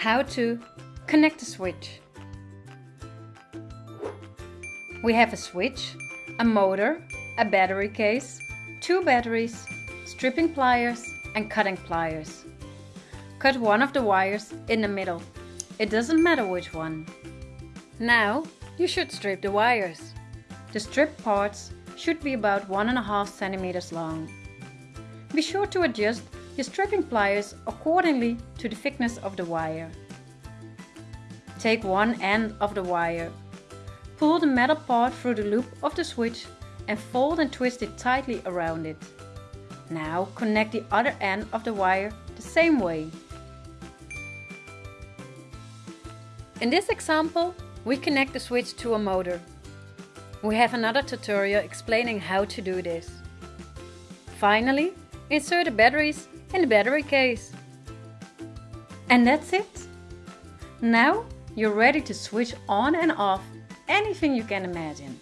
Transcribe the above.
How to connect the switch. We have a switch, a motor, a battery case, two batteries, stripping pliers and cutting pliers. Cut one of the wires in the middle. It doesn't matter which one. Now you should strip the wires. The stripped parts should be about 1.5 centimeters long. Be sure to adjust your stripping pliers accordingly to the thickness of the wire. Take one end of the wire. Pull the metal part through the loop of the switch and fold and twist it tightly around it. Now connect the other end of the wire the same way. In this example, we connect the switch to a motor. We have another tutorial explaining how to do this. Finally, insert the batteries in the battery case. And that's it. Now you're ready to switch on and off anything you can imagine.